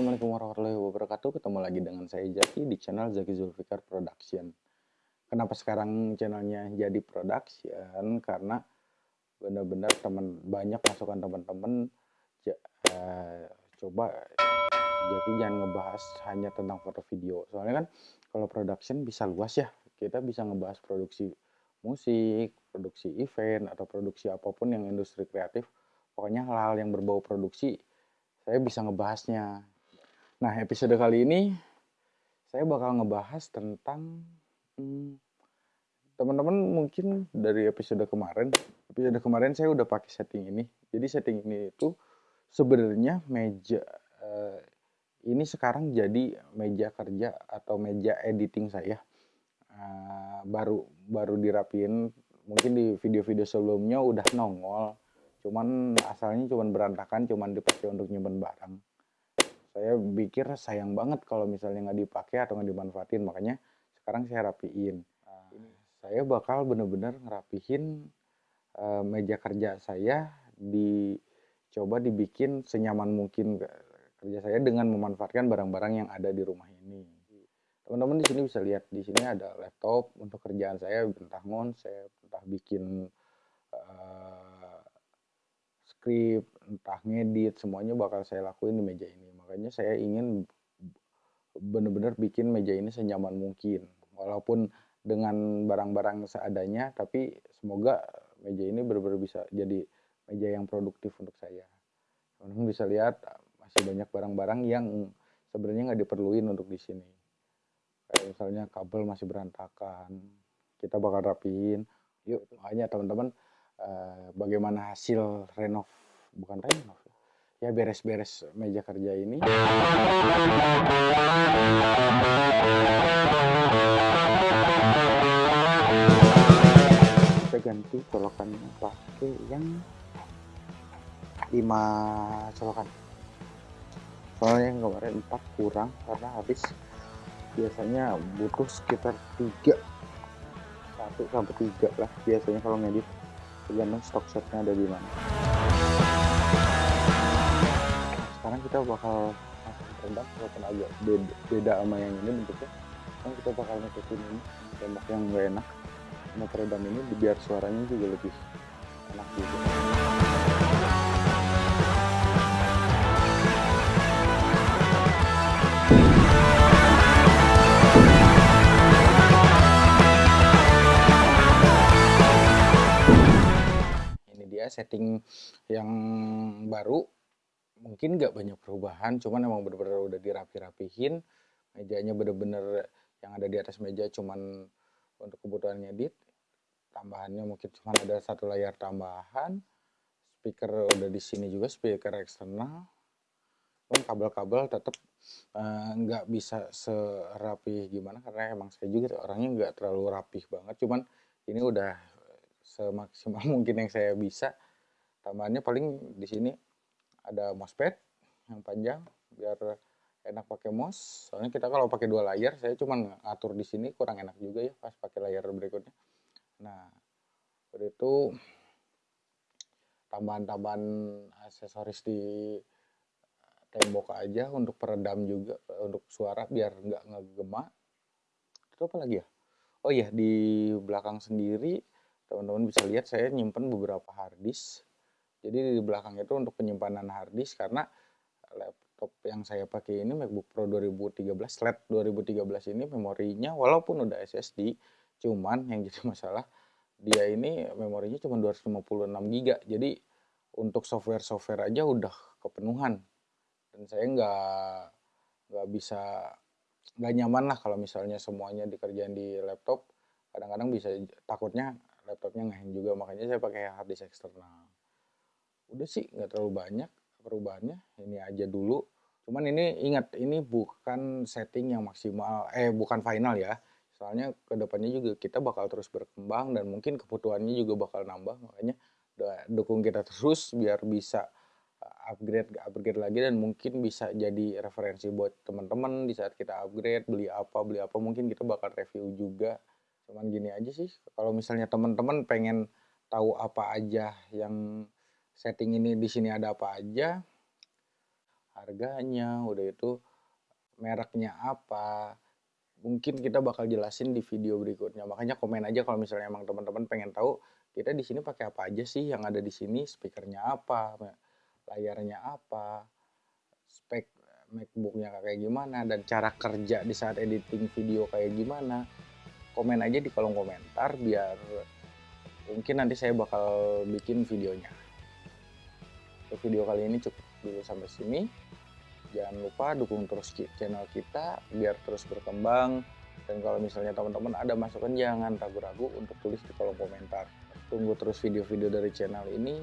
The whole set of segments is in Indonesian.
Assalamualaikum warahmatullahi wabarakatuh. Ketemu lagi dengan saya Jaki di channel Zaki Zulfikar Production. Kenapa sekarang channelnya jadi production? Karena benar-benar teman banyak masukan teman-teman uh, coba jadi jangan ngebahas hanya tentang foto video. Soalnya kan kalau production bisa luas ya. Kita bisa ngebahas produksi musik, produksi event atau produksi apa pun yang industri kreatif. Pokoknya hal-hal yang berbau produksi saya bisa ngebahasnya. Nah, episode kali ini saya bakal ngebahas tentang hmm, teman-teman mungkin dari episode kemarin, episode kemarin saya udah pakai setting ini. Jadi setting ini itu sebenarnya meja uh, ini sekarang jadi meja kerja atau meja editing saya. Uh, baru baru dirapin mungkin di video-video sebelumnya udah nongol cuman asalnya cuman berantakan cuman dipakai untuk nyimpen barang saya pikir sayang banget kalau misalnya nggak dipakai atau nggak dimanfaatin. Makanya sekarang saya rapiin. Uh, saya bakal bener-bener ngerapihin uh, meja kerja saya dicoba dibikin senyaman mungkin kerja saya dengan memanfaatkan barang-barang yang ada di rumah ini. Teman-teman di sini bisa lihat di sini ada laptop untuk kerjaan saya entah saya entah bikin uh, skrip, entah ngedit, semuanya bakal saya lakuin di meja ini. Makanya saya ingin benar-benar bikin meja ini senyaman mungkin. Walaupun dengan barang-barang seadanya, tapi semoga meja ini benar-benar bisa jadi meja yang produktif untuk saya. Teman-teman bisa lihat masih banyak barang-barang yang sebenarnya nggak diperluin untuk di sini. Kayak misalnya kabel masih berantakan, kita bakal rapiin. Yuk, makanya teman-teman Eh, bagaimana hasil renov bukan renov ya beres-beres meja kerja ini. Kita ganti colokannya pakai yang 5 colokan. Soalnya yang kemarin 4 kurang karena habis. Biasanya butuh sekitar 3 1 sampai 3 lah biasanya kalau ngedit. Tergantung stok setnya ada di mana sekarang kita bakal masuk tembak walaupun agak beda, beda sama yang ini bentuknya. Kan kita bakal nutupin ini tembak yang gak enak. Sama peredam ini biar suaranya juga lebih enak juga setting yang baru mungkin nggak banyak perubahan cuman emang bener-bener udah dirapi-rapihin. Mejanya bener-bener yang ada di atas meja cuman untuk kebutuhan ngedit tambahannya mungkin cuma ada satu layar tambahan speaker udah di sini juga speaker eksternal. Cuman kabel-kabel tetap eh, nggak uh, bisa serapi gimana karena emang saya juga orangnya nggak terlalu rapih banget. Cuman ini udah semaksimal mungkin yang saya bisa. Tambahannya paling di sini ada mousepad yang panjang biar enak pakai mouse soalnya kita kalau pakai dua layar saya cuma ngatur di sini kurang enak juga ya pas pakai layar berikutnya. Nah udah itu tambahan-tambahan aksesoris di tembok aja untuk peredam juga untuk suara biar nggak ngegema. Itu apa lagi ya? Oh iya di belakang sendiri teman-teman bisa lihat saya nyimpen beberapa harddisk jadi di belakang itu untuk penyimpanan harddisk karena laptop yang saya pakai ini MacBook Pro 2013 LED 2013 ini memorinya walaupun udah SSD cuman yang jadi masalah dia ini memorinya cuma 256 GB jadi untuk software-software aja udah kepenuhan. Dan saya nggak nggak bisa nggak nyaman lah kalau misalnya semuanya dikerjain di laptop. Kadang-kadang bisa takutnya laptopnya ngehang juga makanya saya pakai hard disk eksternal udah sih nggak terlalu banyak perubahannya. Ini aja dulu. Cuman ini ingat ini bukan setting yang maksimal eh bukan final ya. Soalnya ke depannya juga kita bakal terus berkembang dan mungkin kebutuhannya juga bakal nambah. Makanya dukung kita terus biar bisa uh, upgrade upgrade lagi dan mungkin bisa jadi referensi buat teman-teman di saat kita upgrade beli apa beli apa mungkin kita bakal review juga. Cuman gini aja sih. Kalau misalnya teman-teman pengen tahu apa aja yang setting ini di sini ada apa aja harganya udah itu mereknya apa. Mungkin kita bakal jelasin di video berikutnya. Makanya komen aja kalau misalnya emang teman-teman pengen tahu kita di sini pakai apa aja sih yang ada di sini speakernya apa layarnya apa spek MacBooknya kayak gimana dan cara kerja di saat editing video kayak gimana. Komen aja di kolom komentar biar mungkin nanti saya bakal bikin videonya untuk video kali ini cukup dulu sampai sini. Jangan lupa dukung terus channel kita biar terus berkembang. Dan kalau misalnya teman-teman ada masukan jangan ragu-ragu untuk tulis di kolom komentar. Tunggu terus video-video dari channel ini.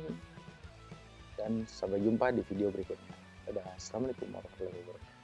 Dan sampai jumpa di video berikutnya. Dadah. Assalamualaikum warahmatullahi wabarakatuh